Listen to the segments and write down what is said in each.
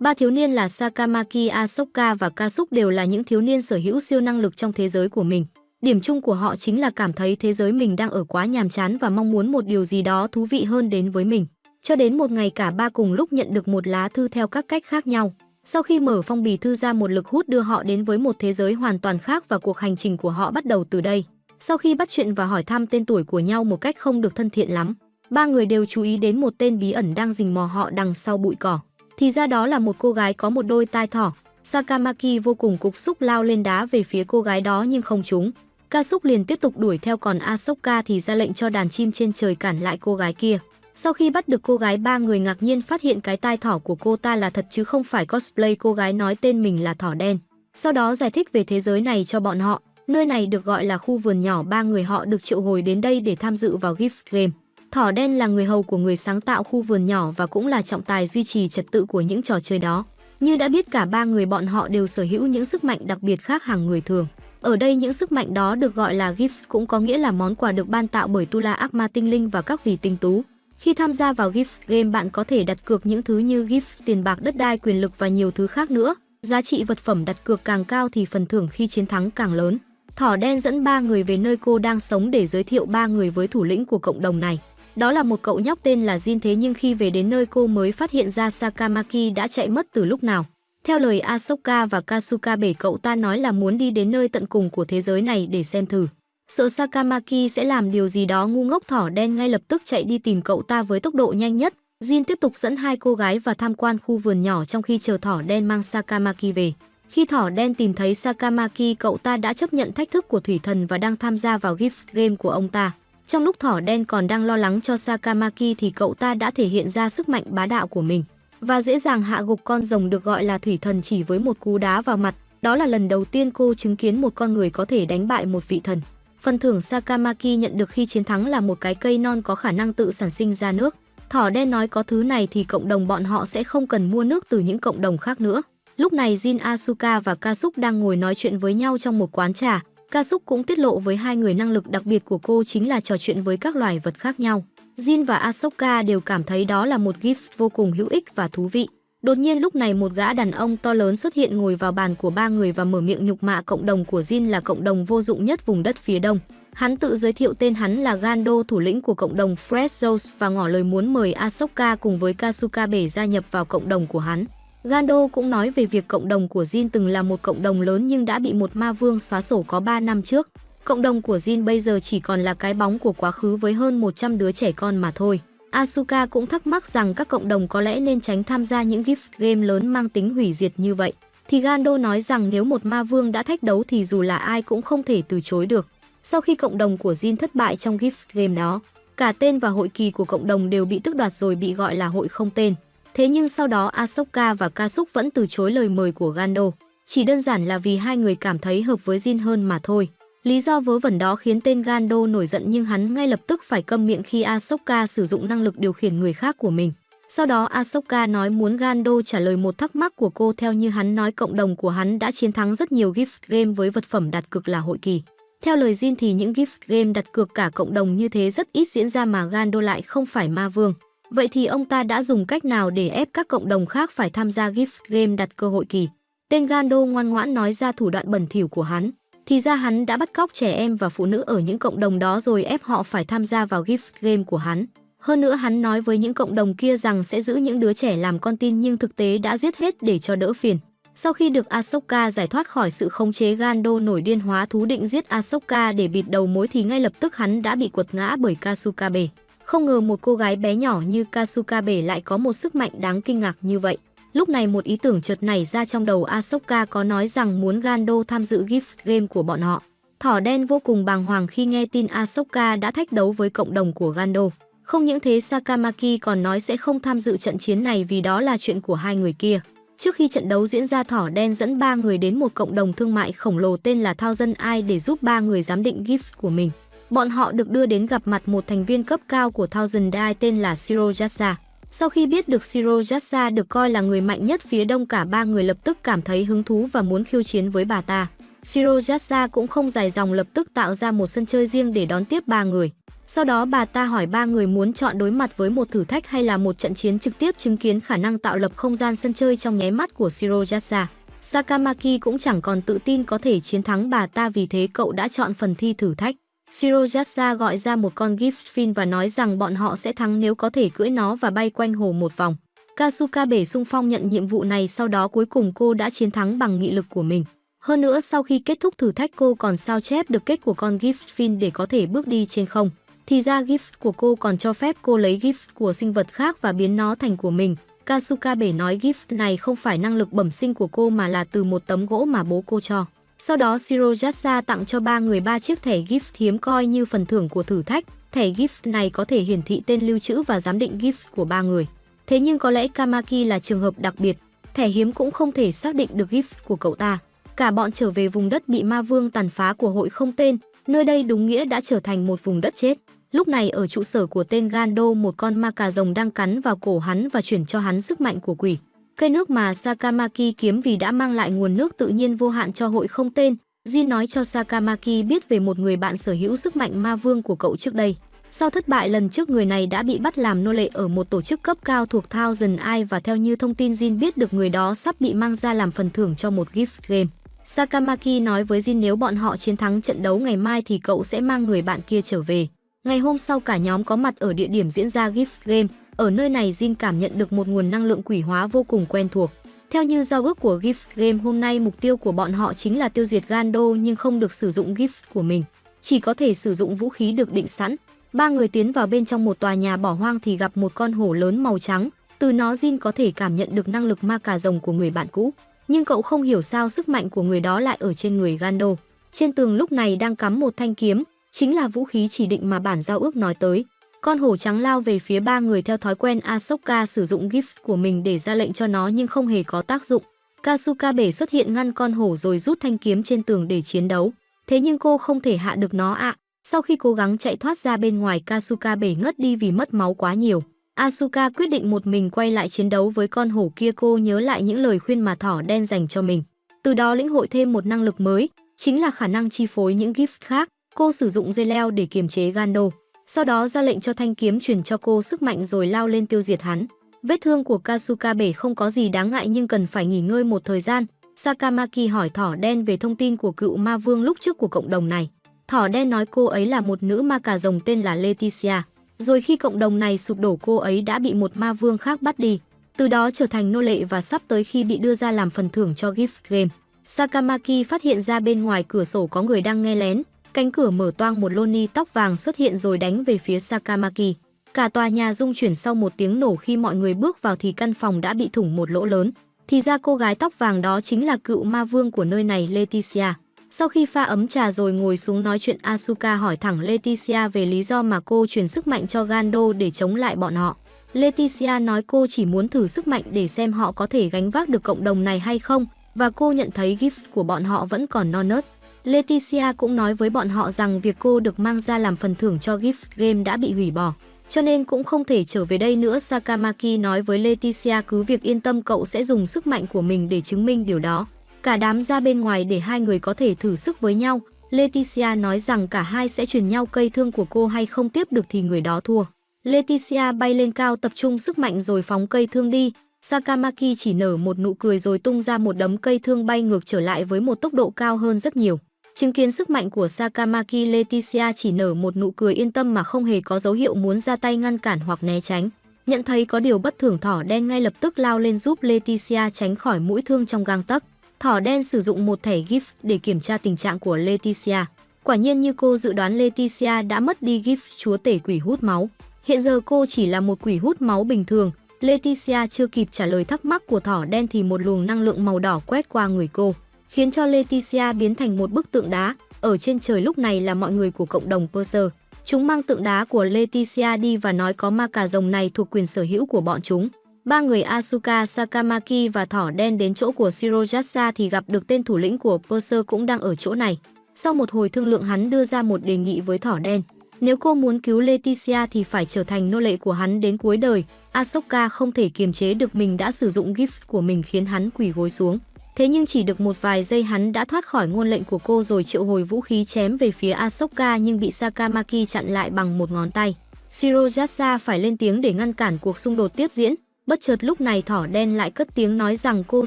Ba thiếu niên là Sakamaki, Asoka và Kasuk đều là những thiếu niên sở hữu siêu năng lực trong thế giới của mình. Điểm chung của họ chính là cảm thấy thế giới mình đang ở quá nhàm chán và mong muốn một điều gì đó thú vị hơn đến với mình. Cho đến một ngày cả ba cùng lúc nhận được một lá thư theo các cách khác nhau. Sau khi mở phong bì thư ra một lực hút đưa họ đến với một thế giới hoàn toàn khác và cuộc hành trình của họ bắt đầu từ đây. Sau khi bắt chuyện và hỏi thăm tên tuổi của nhau một cách không được thân thiện lắm, ba người đều chú ý đến một tên bí ẩn đang rình mò họ đằng sau bụi cỏ. Thì ra đó là một cô gái có một đôi tai thỏ. Sakamaki vô cùng cục xúc lao lên đá về phía cô gái đó nhưng không trúng. Kasuk liền tiếp tục đuổi theo còn Asoka thì ra lệnh cho đàn chim trên trời cản lại cô gái kia. Sau khi bắt được cô gái, ba người ngạc nhiên phát hiện cái tai thỏ của cô ta là thật chứ không phải cosplay cô gái nói tên mình là thỏ đen. Sau đó giải thích về thế giới này cho bọn họ. Nơi này được gọi là khu vườn nhỏ, ba người họ được triệu hồi đến đây để tham dự vào gift game. Thỏ đen là người hầu của người sáng tạo khu vườn nhỏ và cũng là trọng tài duy trì trật tự của những trò chơi đó. Như đã biết cả ba người bọn họ đều sở hữu những sức mạnh đặc biệt khác hàng người thường. Ở đây những sức mạnh đó được gọi là gift cũng có nghĩa là món quà được ban tạo bởi Tula ác ma tinh linh và các vị tinh tú. Khi tham gia vào gift game bạn có thể đặt cược những thứ như gift, tiền bạc, đất đai, quyền lực và nhiều thứ khác nữa. Giá trị vật phẩm đặt cược càng cao thì phần thưởng khi chiến thắng càng lớn. Thỏ đen dẫn ba người về nơi cô đang sống để giới thiệu ba người với thủ lĩnh của cộng đồng này. Đó là một cậu nhóc tên là Jin thế nhưng khi về đến nơi cô mới phát hiện ra Sakamaki đã chạy mất từ lúc nào. Theo lời Asoka và Kasuka bể cậu ta nói là muốn đi đến nơi tận cùng của thế giới này để xem thử. Sợ Sakamaki sẽ làm điều gì đó ngu ngốc thỏ đen ngay lập tức chạy đi tìm cậu ta với tốc độ nhanh nhất. Jin tiếp tục dẫn hai cô gái và tham quan khu vườn nhỏ trong khi chờ thỏ đen mang Sakamaki về. Khi thỏ đen tìm thấy Sakamaki, cậu ta đã chấp nhận thách thức của thủy thần và đang tham gia vào gift game của ông ta. Trong lúc thỏ đen còn đang lo lắng cho Sakamaki thì cậu ta đã thể hiện ra sức mạnh bá đạo của mình và dễ dàng hạ gục con rồng được gọi là thủy thần chỉ với một cú đá vào mặt. Đó là lần đầu tiên cô chứng kiến một con người có thể đánh bại một vị thần. Phần thưởng Sakamaki nhận được khi chiến thắng là một cái cây non có khả năng tự sản sinh ra nước. Thỏ đen nói có thứ này thì cộng đồng bọn họ sẽ không cần mua nước từ những cộng đồng khác nữa. Lúc này Jin Asuka và Kasuk đang ngồi nói chuyện với nhau trong một quán trà. Kasuk cũng tiết lộ với hai người năng lực đặc biệt của cô chính là trò chuyện với các loài vật khác nhau. Jin và Asoka đều cảm thấy đó là một gift vô cùng hữu ích và thú vị. Đột nhiên lúc này một gã đàn ông to lớn xuất hiện ngồi vào bàn của ba người và mở miệng nhục mạ cộng đồng của Jin là cộng đồng vô dụng nhất vùng đất phía đông. Hắn tự giới thiệu tên hắn là Gando, thủ lĩnh của cộng đồng Fresh và ngỏ lời muốn mời Asoka cùng với Kasuka bể gia nhập vào cộng đồng của hắn. Gando cũng nói về việc cộng đồng của Jin từng là một cộng đồng lớn nhưng đã bị một ma vương xóa sổ có 3 năm trước. Cộng đồng của Jin bây giờ chỉ còn là cái bóng của quá khứ với hơn 100 đứa trẻ con mà thôi. Asuka cũng thắc mắc rằng các cộng đồng có lẽ nên tránh tham gia những gift game lớn mang tính hủy diệt như vậy. Thì Gando nói rằng nếu một ma vương đã thách đấu thì dù là ai cũng không thể từ chối được. Sau khi cộng đồng của Jin thất bại trong gift game đó, cả tên và hội kỳ của cộng đồng đều bị tước đoạt rồi bị gọi là hội không tên. Thế nhưng sau đó Ahsoka và Kasuk vẫn từ chối lời mời của Gando. Chỉ đơn giản là vì hai người cảm thấy hợp với Jin hơn mà thôi. Lý do vớ vẩn đó khiến tên Gando nổi giận nhưng hắn ngay lập tức phải câm miệng khi Ahsoka sử dụng năng lực điều khiển người khác của mình. Sau đó Ahsoka nói muốn Gando trả lời một thắc mắc của cô theo như hắn nói cộng đồng của hắn đã chiến thắng rất nhiều gift game với vật phẩm đặt cược là hội kỳ. Theo lời Jin thì những gift game đặt cược cả cộng đồng như thế rất ít diễn ra mà Gando lại không phải ma vương. Vậy thì ông ta đã dùng cách nào để ép các cộng đồng khác phải tham gia gift game đặt cơ hội kỳ? Tên Gando ngoan ngoãn nói ra thủ đoạn bẩn thỉu của hắn. Thì ra hắn đã bắt cóc trẻ em và phụ nữ ở những cộng đồng đó rồi ép họ phải tham gia vào gift game của hắn. Hơn nữa hắn nói với những cộng đồng kia rằng sẽ giữ những đứa trẻ làm con tin nhưng thực tế đã giết hết để cho đỡ phiền. Sau khi được Ahsoka giải thoát khỏi sự khống chế, Gando nổi điên hóa thú định giết Ahsoka để bịt đầu mối thì ngay lập tức hắn đã bị quật ngã bởi Kasukabe. Không ngờ một cô gái bé nhỏ như Kasuka bể lại có một sức mạnh đáng kinh ngạc như vậy. Lúc này một ý tưởng chợt nảy ra trong đầu Asoka có nói rằng muốn Gando tham dự gift game của bọn họ. Thỏ đen vô cùng bàng hoàng khi nghe tin Asoka đã thách đấu với cộng đồng của Gando. Không những thế, Sakamaki còn nói sẽ không tham dự trận chiến này vì đó là chuyện của hai người kia. Trước khi trận đấu diễn ra, thỏ đen dẫn ba người đến một cộng đồng thương mại khổng lồ tên là Thao Dân Ai để giúp ba người giám định gift của mình. Bọn họ được đưa đến gặp mặt một thành viên cấp cao của Thousand Die tên là Siro Yasa. Sau khi biết được Siro Yasa được coi là người mạnh nhất phía đông, cả ba người lập tức cảm thấy hứng thú và muốn khiêu chiến với bà ta. Siro Yasa cũng không dài dòng lập tức tạo ra một sân chơi riêng để đón tiếp ba người. Sau đó bà ta hỏi ba người muốn chọn đối mặt với một thử thách hay là một trận chiến trực tiếp chứng kiến khả năng tạo lập không gian sân chơi trong nháy mắt của Shirojasa. Sakamaki cũng chẳng còn tự tin có thể chiến thắng bà ta vì thế cậu đã chọn phần thi thử thách. Shirojasa gọi ra một con Giftfin và nói rằng bọn họ sẽ thắng nếu có thể cưỡi nó và bay quanh hồ một vòng. Kasuka bể sung phong nhận nhiệm vụ này, sau đó cuối cùng cô đã chiến thắng bằng nghị lực của mình. Hơn nữa, sau khi kết thúc thử thách, cô còn sao chép được kết của con Giftfin để có thể bước đi trên không. Thì ra gift của cô còn cho phép cô lấy gift của sinh vật khác và biến nó thành của mình. Kasuka bể nói gift này không phải năng lực bẩm sinh của cô mà là từ một tấm gỗ mà bố cô cho. Sau đó Shirojasa tặng cho ba người ba chiếc thẻ gift hiếm coi như phần thưởng của thử thách. Thẻ gift này có thể hiển thị tên lưu trữ và giám định gift của ba người. Thế nhưng có lẽ Kamaki là trường hợp đặc biệt, thẻ hiếm cũng không thể xác định được gift của cậu ta. Cả bọn trở về vùng đất bị ma vương tàn phá của hội không tên, nơi đây đúng nghĩa đã trở thành một vùng đất chết. Lúc này ở trụ sở của tên Gando một con ma cà rồng đang cắn vào cổ hắn và chuyển cho hắn sức mạnh của quỷ. Cây nước mà Sakamaki kiếm vì đã mang lại nguồn nước tự nhiên vô hạn cho hội không tên. Jin nói cho Sakamaki biết về một người bạn sở hữu sức mạnh ma vương của cậu trước đây. Sau thất bại lần trước, người này đã bị bắt làm nô lệ ở một tổ chức cấp cao thuộc Thousand Eye và theo như thông tin Jin biết được, người đó sắp bị mang ra làm phần thưởng cho một gift game. Sakamaki nói với Jin, nếu bọn họ chiến thắng trận đấu ngày mai thì cậu sẽ mang người bạn kia trở về. Ngày hôm sau cả nhóm có mặt ở địa điểm diễn ra gift game. Ở nơi này Jin cảm nhận được một nguồn năng lượng quỷ hóa vô cùng quen thuộc. Theo như giao ước của gift game hôm nay mục tiêu của bọn họ chính là tiêu diệt Gando nhưng không được sử dụng gift của mình. Chỉ có thể sử dụng vũ khí được định sẵn. Ba người tiến vào bên trong một tòa nhà bỏ hoang thì gặp một con hổ lớn màu trắng. Từ nó Jin có thể cảm nhận được năng lực ma cà rồng của người bạn cũ. Nhưng cậu không hiểu sao sức mạnh của người đó lại ở trên người Gando. Trên tường lúc này đang cắm một thanh kiếm, chính là vũ khí chỉ định mà bản giao ước nói tới. Con hổ trắng lao về phía ba người theo thói quen Asoka sử dụng gift của mình để ra lệnh cho nó nhưng không hề có tác dụng. Kasuka bể xuất hiện ngăn con hổ rồi rút thanh kiếm trên tường để chiến đấu. Thế nhưng cô không thể hạ được nó ạ. À. Sau khi cố gắng chạy thoát ra bên ngoài Kasuka bể ngất đi vì mất máu quá nhiều. Asuka quyết định một mình quay lại chiến đấu với con hổ kia cô nhớ lại những lời khuyên mà thỏ đen dành cho mình. Từ đó lĩnh hội thêm một năng lực mới, chính là khả năng chi phối những gift khác. Cô sử dụng dây leo để kiềm chế Gando, sau đó ra lệnh cho thanh kiếm truyền cho cô sức mạnh rồi lao lên tiêu diệt hắn. Vết thương của Kasuka bể không có gì đáng ngại nhưng cần phải nghỉ ngơi một thời gian. Sakamaki hỏi thỏ đen về thông tin của cựu ma vương lúc trước của cộng đồng này. Thỏ đen nói cô ấy là một nữ ma cà rồng tên là Leticia. Rồi khi cộng đồng này sụp đổ cô ấy đã bị một ma vương khác bắt đi. Từ đó trở thành nô lệ và sắp tới khi bị đưa ra làm phần thưởng cho gift game. Sakamaki phát hiện ra bên ngoài cửa sổ có người đang nghe lén, Cánh cửa mở toang một Loni tóc vàng xuất hiện rồi đánh về phía Sakamaki. Cả tòa nhà rung chuyển sau một tiếng nổ khi mọi người bước vào thì căn phòng đã bị thủng một lỗ lớn. Thì ra cô gái tóc vàng đó chính là cựu ma vương của nơi này, Leticia. Sau khi pha ấm trà rồi ngồi xuống nói chuyện, Asuka hỏi thẳng Leticia về lý do mà cô truyền sức mạnh cho Gando để chống lại bọn họ. Leticia nói cô chỉ muốn thử sức mạnh để xem họ có thể gánh vác được cộng đồng này hay không, và cô nhận thấy gift của bọn họ vẫn còn non nớt. Leticia cũng nói với bọn họ rằng việc cô được mang ra làm phần thưởng cho gift game đã bị hủy bỏ, cho nên cũng không thể trở về đây nữa. Sakamaki nói với Leticia cứ việc yên tâm cậu sẽ dùng sức mạnh của mình để chứng minh điều đó. Cả đám ra bên ngoài để hai người có thể thử sức với nhau. Leticia nói rằng cả hai sẽ truyền nhau cây thương của cô hay không tiếp được thì người đó thua. Leticia bay lên cao tập trung sức mạnh rồi phóng cây thương đi. Sakamaki chỉ nở một nụ cười rồi tung ra một đấm cây thương bay ngược trở lại với một tốc độ cao hơn rất nhiều. Chứng kiến sức mạnh của Sakamaki, Leticia chỉ nở một nụ cười yên tâm mà không hề có dấu hiệu muốn ra tay ngăn cản hoặc né tránh. Nhận thấy có điều bất thường, thỏ đen ngay lập tức lao lên giúp Leticia tránh khỏi mũi thương trong gang tấc. Thỏ đen sử dụng một thẻ gift để kiểm tra tình trạng của Leticia. Quả nhiên như cô dự đoán, Leticia đã mất đi gift, chúa tể quỷ hút máu. Hiện giờ cô chỉ là một quỷ hút máu bình thường. Leticia chưa kịp trả lời thắc mắc của thỏ đen thì một luồng năng lượng màu đỏ quét qua người cô khiến cho Leticia biến thành một bức tượng đá. Ở trên trời lúc này là mọi người của cộng đồng Perser. Chúng mang tượng đá của Leticia đi và nói có ma cà rồng này thuộc quyền sở hữu của bọn chúng. Ba người Asuka, Sakamaki và thỏ đen đến chỗ của Shirojasa thì gặp được tên thủ lĩnh của Perser cũng đang ở chỗ này. Sau một hồi thương lượng hắn đưa ra một đề nghị với thỏ đen. Nếu cô muốn cứu Leticia thì phải trở thành nô lệ của hắn đến cuối đời. Asoka không thể kiềm chế được mình đã sử dụng gift của mình khiến hắn quỳ gối xuống. Thế nhưng chỉ được một vài giây hắn đã thoát khỏi ngôn lệnh của cô rồi triệu hồi vũ khí chém về phía Asoka nhưng bị Sakamaki chặn lại bằng một ngón tay. Shirojasa phải lên tiếng để ngăn cản cuộc xung đột tiếp diễn. Bất chợt lúc này thỏ đen lại cất tiếng nói rằng cô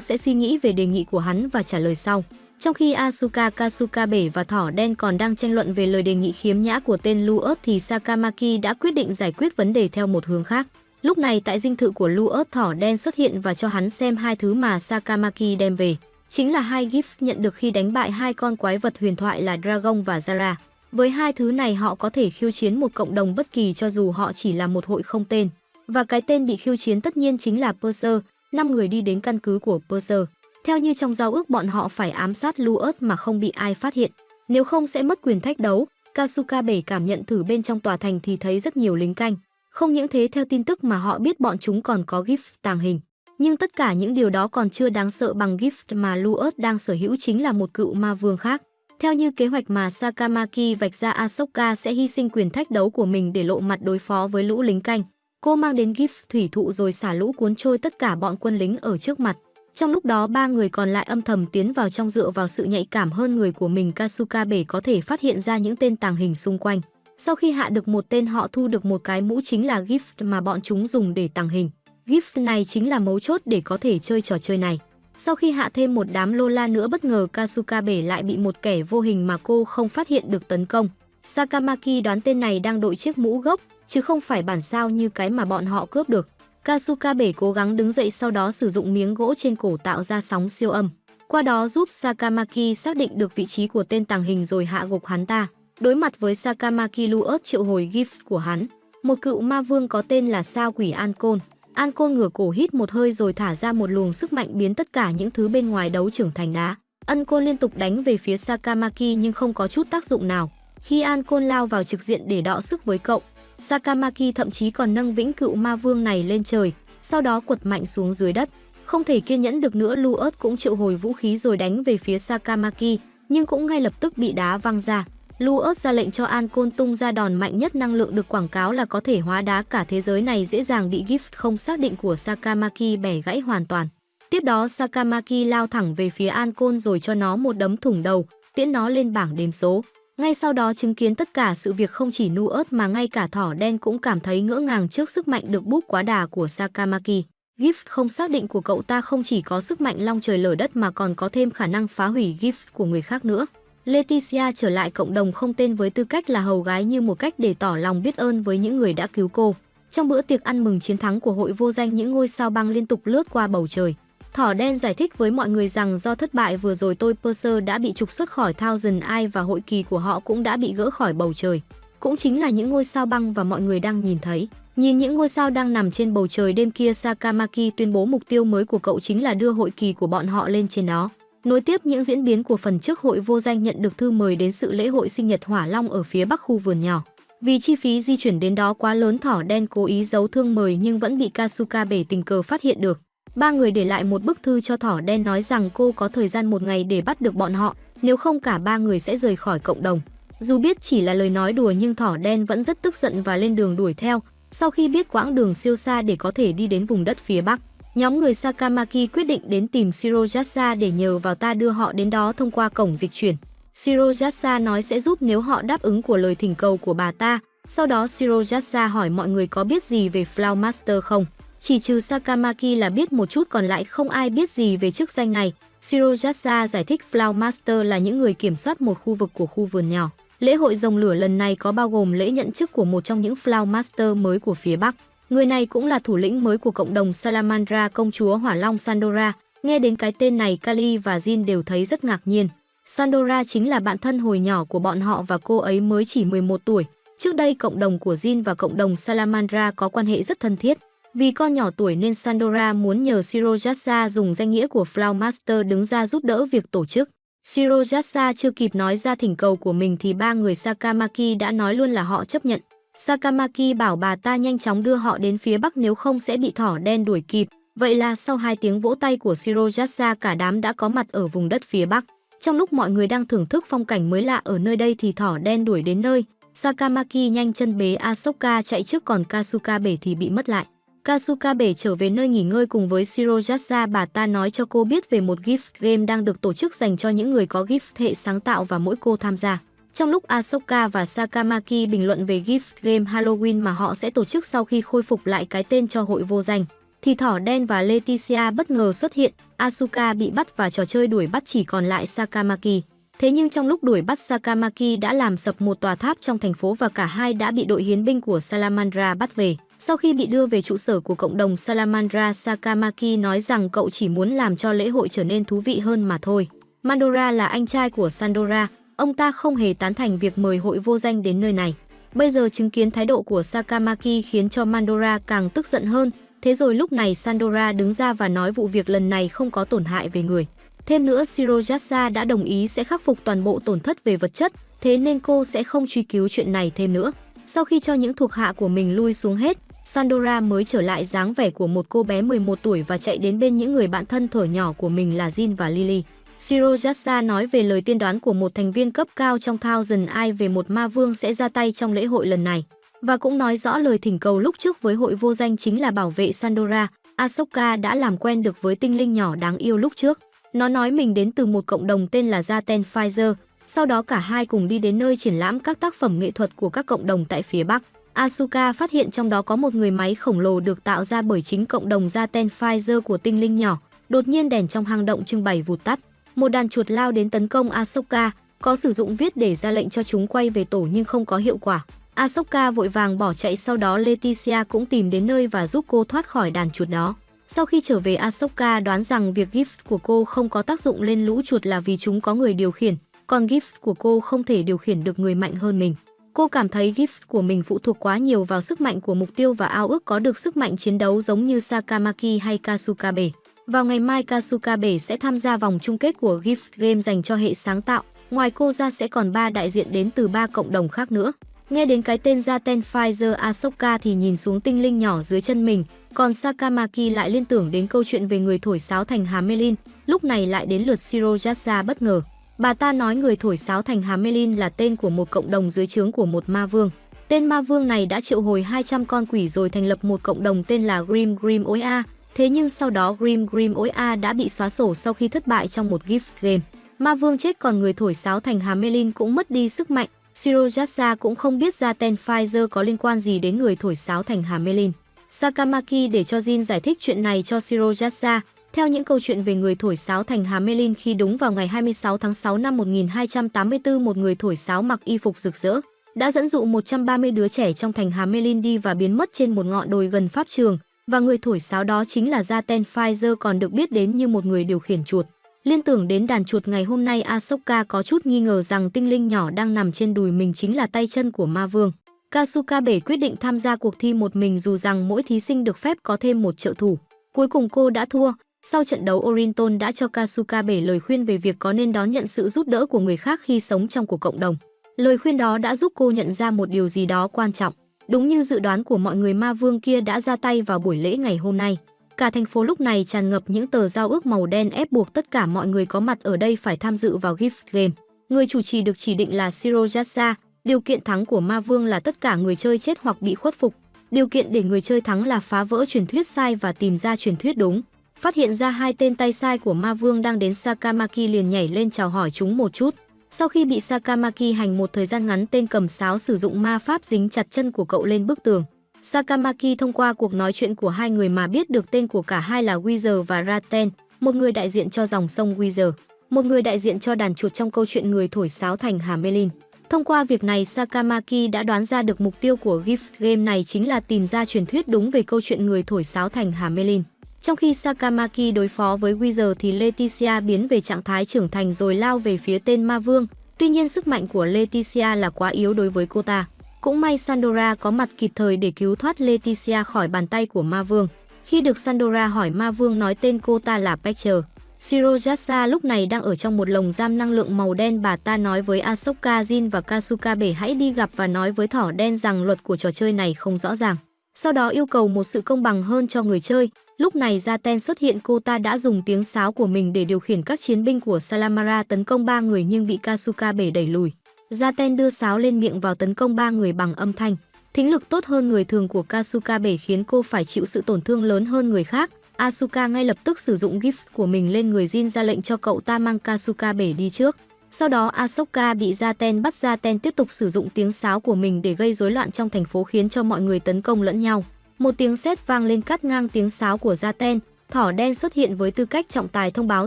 sẽ suy nghĩ về đề nghị của hắn và trả lời sau. Trong khi Asuka, Kasukabe và thỏ đen còn đang tranh luận về lời đề nghị khiếm nhã của tên Luot thì Sakamaki đã quyết định giải quyết vấn đề theo một hướng khác. Lúc này tại dinh thự của Luot thỏ đen xuất hiện và cho hắn xem hai thứ mà Sakamaki đem về. Chính là hai gift nhận được khi đánh bại hai con quái vật huyền thoại là Dragon và Zara. Với hai thứ này họ có thể khiêu chiến một cộng đồng bất kỳ cho dù họ chỉ là một hội không tên. Và cái tên bị khiêu chiến tất nhiên chính là Purser, năm người đi đến căn cứ của Purser. Theo như trong giao ước bọn họ phải ám sát Luot mà không bị ai phát hiện. Nếu không sẽ mất quyền thách đấu. Kasuka bể cảm nhận thử bên trong tòa thành thì thấy rất nhiều lính canh. Không những thế, theo tin tức mà họ biết bọn chúng còn có gift tàng hình. Nhưng tất cả những điều đó còn chưa đáng sợ bằng gift mà Luot đang sở hữu chính là một cựu ma vương khác. Theo như kế hoạch mà Sakamaki vạch ra Asoka sẽ hy sinh quyền thách đấu của mình để lộ mặt đối phó với lũ lính canh. Cô mang đến gift thủy thụ rồi xả lũ cuốn trôi tất cả bọn quân lính ở trước mặt. Trong lúc đó, ba người còn lại âm thầm tiến vào trong dựa vào sự nhạy cảm hơn người của mình Kasuka bể có thể phát hiện ra những tên tàng hình xung quanh. Sau khi hạ được một tên họ thu được một cái mũ chính là gift mà bọn chúng dùng để tàng hình. Gift này chính là mấu chốt để có thể chơi trò chơi này. Sau khi hạ thêm một đám Lola nữa bất ngờ Kasuka bể lại bị một kẻ vô hình mà cô không phát hiện được tấn công. Sakamaki đoán tên này đang đội chiếc mũ gốc, chứ không phải bản sao như cái mà bọn họ cướp được. Kasuka bể cố gắng đứng dậy sau đó sử dụng miếng gỗ trên cổ tạo ra sóng siêu âm. Qua đó giúp Sakamaki xác định được vị trí của tên tàng hình rồi hạ gục hắn ta. Đối mặt với Sakamaki Luot triệu hồi gift của hắn, một cựu ma vương có tên là sao quỷ Ancon. Ancon ngửa cổ hít một hơi rồi thả ra một luồng sức mạnh biến tất cả những thứ bên ngoài đấu trưởng thành đá. Ancon liên tục đánh về phía Sakamaki nhưng không có chút tác dụng nào. Khi Ancon lao vào trực diện để đọ sức với cậu, Sakamaki thậm chí còn nâng vĩnh cựu ma vương này lên trời, sau đó quật mạnh xuống dưới đất. Không thể kiên nhẫn được nữa Luot cũng triệu hồi vũ khí rồi đánh về phía Sakamaki, nhưng cũng ngay lập tức bị đá văng ra. Luot ra lệnh cho An Côn tung ra đòn mạnh nhất năng lượng được quảng cáo là có thể hóa đá cả thế giới này dễ dàng bị gift không xác định của Sakamaki bẻ gãy hoàn toàn. Tiếp đó Sakamaki lao thẳng về phía An Côn rồi cho nó một đấm thủng đầu, tiễn nó lên bảng đếm số. Ngay sau đó chứng kiến tất cả sự việc không chỉ nu ớt mà ngay cả thỏ đen cũng cảm thấy ngỡ ngàng trước sức mạnh được búp quá đà của Sakamaki. Gift không xác định của cậu ta không chỉ có sức mạnh long trời lở đất mà còn có thêm khả năng phá hủy gift của người khác nữa. Leticia trở lại cộng đồng không tên với tư cách là hầu gái như một cách để tỏ lòng biết ơn với những người đã cứu cô. Trong bữa tiệc ăn mừng chiến thắng của hội vô danh, những ngôi sao băng liên tục lướt qua bầu trời. Thỏ đen giải thích với mọi người rằng do thất bại vừa rồi tôi Perser đã bị trục xuất khỏi Thousand Eye và hội kỳ của họ cũng đã bị gỡ khỏi bầu trời. Cũng chính là những ngôi sao băng và mọi người đang nhìn thấy. Nhìn những ngôi sao đang nằm trên bầu trời đêm kia, Sakamaki tuyên bố mục tiêu mới của cậu chính là đưa hội kỳ của bọn họ lên trên đó. Nối tiếp những diễn biến của phần trước hội vô danh nhận được thư mời đến sự lễ hội sinh nhật Hỏa Long ở phía bắc khu vườn nhỏ. Vì chi phí di chuyển đến đó quá lớn thỏ đen cố ý giấu thương mời nhưng vẫn bị Kasuka bể tình cờ phát hiện được. Ba người để lại một bức thư cho thỏ đen nói rằng cô có thời gian một ngày để bắt được bọn họ, nếu không cả ba người sẽ rời khỏi cộng đồng. Dù biết chỉ là lời nói đùa nhưng thỏ đen vẫn rất tức giận và lên đường đuổi theo, sau khi biết quãng đường siêu xa để có thể đi đến vùng đất phía Bắc. Nhóm người Sakamaki quyết định đến tìm Shirojasa để nhờ vào ta đưa họ đến đó thông qua cổng dịch chuyển. Shirojasa nói sẽ giúp nếu họ đáp ứng của lời thỉnh cầu của bà ta. Sau đó Shirojasa hỏi mọi người có biết gì về Flower Master không. Chỉ trừ Sakamaki là biết một chút, còn lại không ai biết gì về chức danh này. Shirojasa giải thích Flower Master là những người kiểm soát một khu vực của khu vườn nhỏ. Lễ hội rồng lửa lần này có bao gồm lễ nhận chức của một trong những Flower Master mới của phía Bắc. Người này cũng là thủ lĩnh mới của cộng đồng Salamandra, công chúa Hỏa Long Sandora. Nghe đến cái tên này, Kali và Jin đều thấy rất ngạc nhiên. Sandora chính là bạn thân hồi nhỏ của bọn họ và cô ấy mới chỉ 11 tuổi. Trước đây, cộng đồng của Jin và cộng đồng Salamandra có quan hệ rất thân thiết. Vì con nhỏ tuổi nên Sandora muốn nhờ Shirojasa dùng danh nghĩa của Flower Master đứng ra giúp đỡ việc tổ chức. Shirojasa chưa kịp nói ra thỉnh cầu của mình thì ba người Sakamaki đã nói luôn là họ chấp nhận. Sakamaki bảo bà ta nhanh chóng đưa họ đến phía bắc nếu không sẽ bị thỏ đen đuổi kịp. Vậy là sau hai tiếng vỗ tay của Shirojasa cả đám đã có mặt ở vùng đất phía bắc. Trong lúc mọi người đang thưởng thức phong cảnh mới lạ ở nơi đây thì thỏ đen đuổi đến nơi. Sakamaki nhanh chân bế Asoka chạy trước còn Kasuka bể thì bị mất lại. Kasuka bể trở về nơi nghỉ ngơi cùng với Shirojasa bà ta nói cho cô biết về một gift game đang được tổ chức dành cho những người có gift hệ sáng tạo và mỗi cô tham gia. Trong lúc Ahsoka và Sakamaki bình luận về gift game Halloween mà họ sẽ tổ chức sau khi khôi phục lại cái tên cho hội vô danh, thì Thỏ Đen và Leticia bất ngờ xuất hiện, Asuka bị bắt và trò chơi đuổi bắt chỉ còn lại Sakamaki. Thế nhưng trong lúc đuổi bắt Sakamaki đã làm sập một tòa tháp trong thành phố và cả hai đã bị đội hiến binh của Salamandra bắt về. Sau khi bị đưa về trụ sở của cộng đồng Salamandra, Sakamaki nói rằng cậu chỉ muốn làm cho lễ hội trở nên thú vị hơn mà thôi. Mandora là anh trai của Sandora, ông ta không hề tán thành việc mời hội vô danh đến nơi này. Bây giờ chứng kiến thái độ của Sakamaki khiến cho Mandora càng tức giận hơn, thế rồi lúc này Sandora đứng ra và nói vụ việc lần này không có tổn hại về người. Thêm nữa, Shirojasa đã đồng ý sẽ khắc phục toàn bộ tổn thất về vật chất, thế nên cô sẽ không truy cứu chuyện này thêm nữa. Sau khi cho những thuộc hạ của mình lui xuống hết, Sandora mới trở lại dáng vẻ của một cô bé 11 tuổi và chạy đến bên những người bạn thân thở nhỏ của mình là Jin và Lily. Shirojasa nói về lời tiên đoán của một thành viên cấp cao trong Thousand Eye về một ma vương sẽ ra tay trong lễ hội lần này. Và cũng nói rõ lời thỉnh cầu lúc trước với hội vô danh chính là bảo vệ Sandora, Ahsoka đã làm quen được với tinh linh nhỏ đáng yêu lúc trước. Nó nói mình đến từ một cộng đồng tên là Zaten Pfizer, sau đó cả hai cùng đi đến nơi triển lãm các tác phẩm nghệ thuật của các cộng đồng tại phía Bắc. Asuka phát hiện trong đó có một người máy khổng lồ được tạo ra bởi chính cộng đồng Zaten Pfizer của tinh linh nhỏ. Đột nhiên đèn trong hang động trưng bày vụt tắt. Một đàn chuột lao đến tấn công Ahsoka, có sử dụng viết để ra lệnh cho chúng quay về tổ nhưng không có hiệu quả. Ahsoka vội vàng bỏ chạy sau đó Leticia cũng tìm đến nơi và giúp cô thoát khỏi đàn chuột đó. Sau khi trở về Ahsoka đoán rằng việc gift của cô không có tác dụng lên lũ chuột là vì chúng có người điều khiển, còn gift của cô không thể điều khiển được người mạnh hơn mình. Cô cảm thấy gift của mình phụ thuộc quá nhiều vào sức mạnh của mục tiêu và ao ước có được sức mạnh chiến đấu giống như Sakamaki hay Kasukabe. Vào ngày mai Kasukabe sẽ tham gia vòng chung kết của Gift Game dành cho hệ sáng tạo. Ngoài cô ra sẽ còn 3 đại diện đến từ 3 cộng đồng khác nữa. Nghe đến cái tên Zaten Pfizer Asoka thì nhìn xuống tinh linh nhỏ dưới chân mình, còn Sakamaki lại liên tưởng đến câu chuyện về người thổi sáo thành Hamelin, lúc này lại đến lượt Shirojasa bất ngờ. Bà ta nói người thổi sáo thành Hamelin là tên của một cộng đồng dưới trướng của một ma vương. Tên ma vương này đã triệu hồi 200 con quỷ rồi thành lập một cộng đồng tên là Grim Grim Oa. Thế nhưng sau đó Grim Grim Oa đã bị xóa sổ sau khi thất bại trong một gift game. Ma vương chết còn người thổi sáo thành Hamelin cũng mất đi sức mạnh. Shirojasa cũng không biết ra tên Pfizer có liên quan gì đến người thổi sáo thành Hamelin. Sakamaki để cho Jin giải thích chuyện này cho Shirojasa, theo những câu chuyện về người thổi sáo thành Hamelin khi đúng vào ngày 26 tháng 6 năm 1284 một người thổi sáo mặc y phục rực rỡ, đã dẫn dụ 130 đứa trẻ trong thành Hamelin đi và biến mất trên một ngọn đồi gần pháp trường, và người thổi sáo đó chính là Zaten Pfizer còn được biết đến như một người điều khiển chuột. Liên tưởng đến đàn chuột ngày hôm nay Asoka có chút nghi ngờ rằng tinh linh nhỏ đang nằm trên đùi mình chính là tay chân của ma vương. Kasuka Bể quyết định tham gia cuộc thi một mình dù rằng mỗi thí sinh được phép có thêm một trợ thủ. Cuối cùng cô đã thua, sau trận đấu Orinton đã cho Kasuka Bể lời khuyên về việc có nên đón nhận sự giúp đỡ của người khác khi sống trong cuộc cộng đồng. Lời khuyên đó đã giúp cô nhận ra một điều gì đó quan trọng. Đúng như dự đoán của mọi người ma vương kia đã ra tay vào buổi lễ ngày hôm nay. Cả thành phố lúc này tràn ngập những tờ giao ước màu đen ép buộc tất cả mọi người có mặt ở đây phải tham dự vào gift game. Người chủ trì được chỉ định là Shirojasa, điều kiện thắng của ma vương là tất cả người chơi chết hoặc bị khuất phục. Điều kiện để người chơi thắng là phá vỡ truyền thuyết sai và tìm ra truyền thuyết đúng. Phát hiện ra hai tên tay sai của ma vương đang đến Sakamaki liền nhảy lên chào hỏi chúng một chút. Sau khi bị Sakamaki hành một thời gian ngắn tên cầm sáo sử dụng ma pháp dính chặt chân của cậu lên bức tường. Sakamaki thông qua cuộc nói chuyện của hai người mà biết được tên của cả hai là Wither và Raten, một người đại diện cho dòng sông Wither, một người đại diện cho đàn chuột trong câu chuyện người thổi sáo thành Hamelin. Thông qua việc này, Sakamaki đã đoán ra được mục tiêu của gift game này chính là tìm ra truyền thuyết đúng về câu chuyện người thổi sáo thành Hamelin. Trong khi Sakamaki đối phó với Wizard thì Leticia biến về trạng thái trưởng thành rồi lao về phía tên ma vương. Tuy nhiên sức mạnh của Leticia là quá yếu đối với cô ta. Cũng may Sandora có mặt kịp thời để cứu thoát Leticia khỏi bàn tay của ma vương. Khi được Sandora hỏi ma vương nói tên cô ta là Pector. Shirojasa lúc này đang ở trong một lồng giam năng lượng màu đen bà ta nói với Asoka Jin và Kasuka Bể hãy đi gặp và nói với thỏ đen rằng luật của trò chơi này không rõ ràng. Sau đó yêu cầu một sự công bằng hơn cho người chơi. Lúc này Zaten xuất hiện, cô ta đã dùng tiếng sáo của mình để điều khiển các chiến binh của Salamara tấn công ba người nhưng bị Kasuka Bể đẩy lùi. Zaten đưa sáo lên miệng vào tấn công ba người bằng âm thanh. Thính lực tốt hơn người thường của Kasuka bể khiến cô phải chịu sự tổn thương lớn hơn người khác. Asuka ngay lập tức sử dụng gift của mình lên người Jin ra lệnh cho cậu ta mang Kasuka bể đi trước. Sau đó Asoka bị Zaten bắt Zaten tiếp tục sử dụng tiếng sáo của mình để gây rối loạn trong thành phố khiến cho mọi người tấn công lẫn nhau. Một tiếng sét vang lên cắt ngang tiếng sáo của Zaten, thỏ đen xuất hiện với tư cách trọng tài thông báo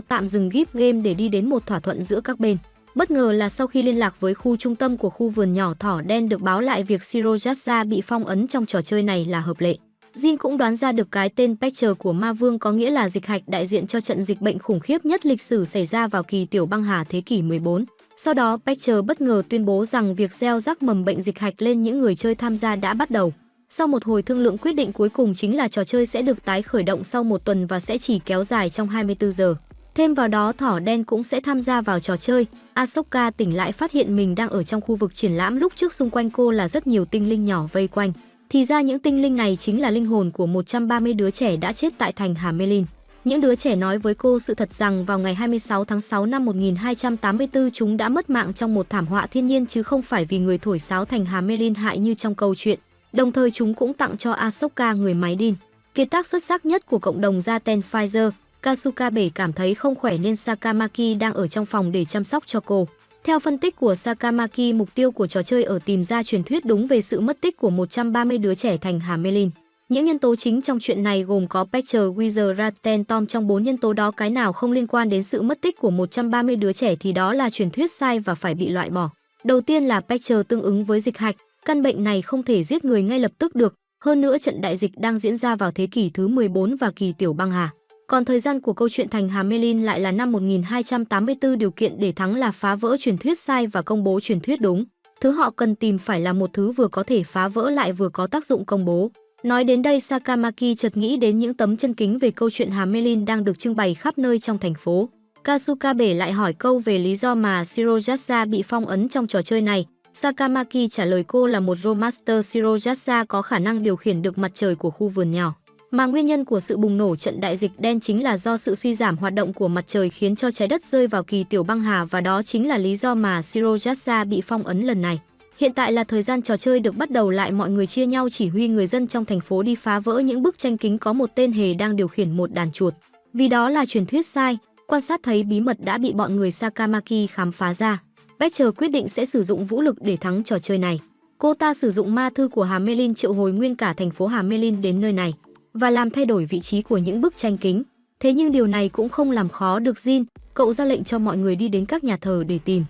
tạm dừng GIP Game để đi đến một thỏa thuận giữa các bên. Bất ngờ là sau khi liên lạc với khu trung tâm của khu vườn nhỏ thỏ đen được báo lại việc Shirojasa bị phong ấn trong trò chơi này là hợp lệ. Jin cũng đoán ra được cái tên Pectre của ma vương có nghĩa là dịch hạch đại diện cho trận dịch bệnh khủng khiếp nhất lịch sử xảy ra vào kỳ tiểu băng hà thế kỷ 14. Sau đó Pectre bất ngờ tuyên bố rằng việc gieo rắc mầm bệnh dịch hạch lên những người chơi tham gia đã bắt đầu. Sau một hồi thương lượng quyết định cuối cùng chính là trò chơi sẽ được tái khởi động sau một tuần và sẽ chỉ kéo dài trong 24 giờ. Thêm vào đó, thỏ đen cũng sẽ tham gia vào trò chơi. Asoka tỉnh lại phát hiện mình đang ở trong khu vực triển lãm lúc trước xung quanh cô là rất nhiều tinh linh nhỏ vây quanh. Thì ra những tinh linh này chính là linh hồn của 130 đứa trẻ đã chết tại thành Hamelin. Những đứa trẻ nói với cô sự thật rằng vào ngày 26 tháng 6 năm 1284 chúng đã mất mạng trong một thảm họa thiên nhiên chứ không phải vì người thổi sáo thành Hamelin hại như trong câu chuyện. Đồng thời chúng cũng tặng cho Asoka người máy Din, Kiệt tác xuất sắc nhất của cộng đồng Zaten Pfizer, Kasuka bể cảm thấy không khỏe nên Sakamaki đang ở trong phòng để chăm sóc cho cô. Theo phân tích của Sakamaki, mục tiêu của trò chơi ở tìm ra truyền thuyết đúng về sự mất tích của 130 đứa trẻ thành Hamelin. Những nhân tố chính trong chuyện này gồm có Pectre, Wither, Ratten, Tom trong bốn nhân tố đó cái nào không liên quan đến sự mất tích của 130 đứa trẻ thì đó là truyền thuyết sai và phải bị loại bỏ. Đầu tiên là Pectre tương ứng với dịch hạch, căn bệnh này không thể giết người ngay lập tức được, hơn nữa trận đại dịch đang diễn ra vào thế kỷ thứ 14 và kỳ tiểu băng hà. Còn thời gian của câu chuyện thành Hà Hamelin lại là năm 1284 điều kiện để thắng là phá vỡ truyền thuyết sai và công bố truyền thuyết đúng. Thứ họ cần tìm phải là một thứ vừa có thể phá vỡ lại vừa có tác dụng công bố. Nói đến đây Sakamaki chợt nghĩ đến những tấm chân kính về câu chuyện Hà Hamelin đang được trưng bày khắp nơi trong thành phố. Kasukabe lại hỏi câu về lý do mà Shirojasa bị phong ấn trong trò chơi này. Sakamaki trả lời cô là một Romaster Shirojasa có khả năng điều khiển được mặt trời của khu vườn nhỏ. Mà nguyên nhân của sự bùng nổ trận đại dịch đen chính là do sự suy giảm hoạt động của mặt trời khiến cho trái đất rơi vào kỳ tiểu băng hà và đó chính là lý do mà Shirojasa bị phong ấn lần này. Hiện tại là thời gian trò chơi được bắt đầu lại mọi người chia nhau chỉ huy người dân trong thành phố đi phá vỡ những bức tranh kính có một tên hề đang điều khiển một đàn chuột. Vì đó là truyền thuyết sai, quan sát thấy bí mật đã bị bọn người Sakamaki khám phá ra. Becher quyết định sẽ sử dụng vũ lực để thắng trò chơi này. Cô ta sử dụng ma thư của Hamelin triệu hồi nguyên cả thành phố Hamelin đến nơi này và làm thay đổi vị trí của những bức tranh kính. Thế nhưng điều này cũng không làm khó được Jin, cậu ra lệnh cho mọi người đi đến các nhà thờ để tìm.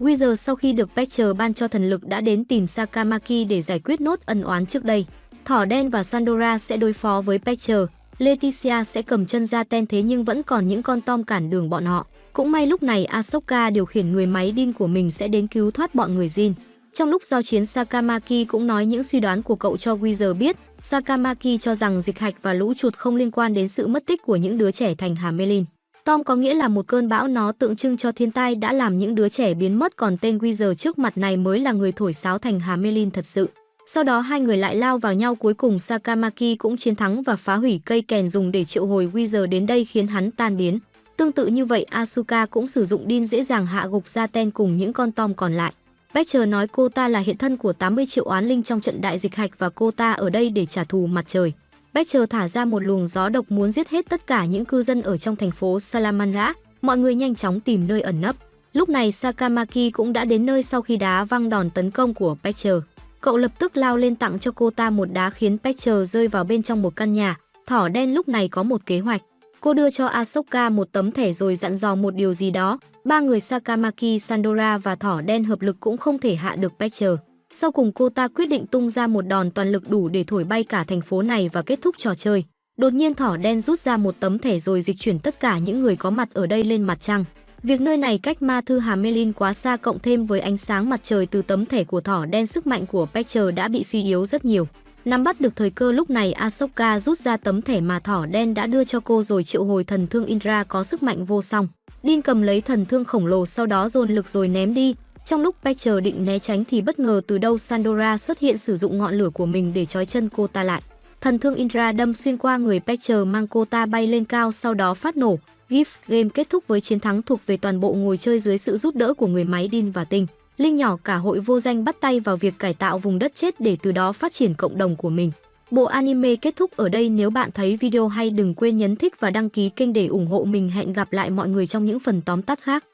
Wizard sau khi được Becher ban cho thần lực đã đến tìm Sakamaki để giải quyết nốt ân oán trước đây. Thỏ đen và Sandora sẽ đối phó với Becher, Leticia sẽ cầm chân ra ten thế nhưng vẫn còn những con tom cản đường bọn họ. Cũng may lúc này Ahsoka điều khiển người máy Din của mình sẽ đến cứu thoát bọn người Jin. Trong lúc giao chiến Sakamaki cũng nói những suy đoán của cậu cho Wizard biết, Sakamaki cho rằng dịch hạch và lũ chuột không liên quan đến sự mất tích của những đứa trẻ thành Hamelin. Tom có nghĩa là một cơn bão nó tượng trưng cho thiên tai đã làm những đứa trẻ biến mất còn tên Wizard trước mặt này mới là người thổi sáo thành Hamelin thật sự. Sau đó hai người lại lao vào nhau cuối cùng Sakamaki cũng chiến thắng và phá hủy cây kèn dùng để triệu hồi Wizard đến đây khiến hắn tan biến. Tương tự như vậy, Asuka cũng sử dụng Din dễ dàng hạ gục ra ten cùng những con Tom còn lại. Becher nói cô ta là hiện thân của 80 triệu oán linh trong trận đại dịch hạch và cô ta ở đây để trả thù mặt trời. Becher thả ra một luồng gió độc muốn giết hết tất cả những cư dân ở trong thành phố Salamandra. Mọi người nhanh chóng tìm nơi ẩn nấp. Lúc này Sakamaki cũng đã đến nơi sau khi đá văng đòn tấn công của Becher. Cậu lập tức lao lên tặng cho cô ta một đá khiến Becher rơi vào bên trong một căn nhà. Thỏ đen lúc này có một kế hoạch. Cô đưa cho Asoka một tấm thẻ rồi dặn dò một điều gì đó. Ba người Sakamaki, Sandora và Thỏ Đen hợp lực cũng không thể hạ được Pectre. Sau cùng cô ta quyết định tung ra một đòn toàn lực đủ để thổi bay cả thành phố này và kết thúc trò chơi. Đột nhiên Thỏ Đen rút ra một tấm thẻ rồi dịch chuyển tất cả những người có mặt ở đây lên mặt trăng. Việc nơi này cách ma thư Hamelin quá xa cộng thêm với ánh sáng mặt trời từ tấm thẻ của Thỏ Đen sức mạnh của Pectre đã bị suy yếu rất nhiều. Nắm bắt được thời cơ lúc này Asoka rút ra tấm thẻ mà thỏ đen đã đưa cho cô rồi triệu hồi thần thương Indra có sức mạnh vô song. Din cầm lấy thần thương khổng lồ sau đó dồn lực rồi ném đi. Trong lúc Pecher định né tránh thì bất ngờ từ đâu Sandora xuất hiện sử dụng ngọn lửa của mình để trói chân cô ta lại. Thần thương Indra đâm xuyên qua người Pecher mang cô ta bay lên cao sau đó phát nổ. Gift Game kết thúc với chiến thắng thuộc về toàn bộ ngồi chơi dưới sự giúp đỡ của người máy Din và Tinh. Linh nhỏ cả hội vô danh bắt tay vào việc cải tạo vùng đất chết để từ đó phát triển cộng đồng của mình. Bộ anime kết thúc ở đây, nếu bạn thấy video hay, đừng quên nhấn thích và đăng ký kênh để ủng hộ mình hẹn gặp lại mọi người trong những phần tóm tắt khác.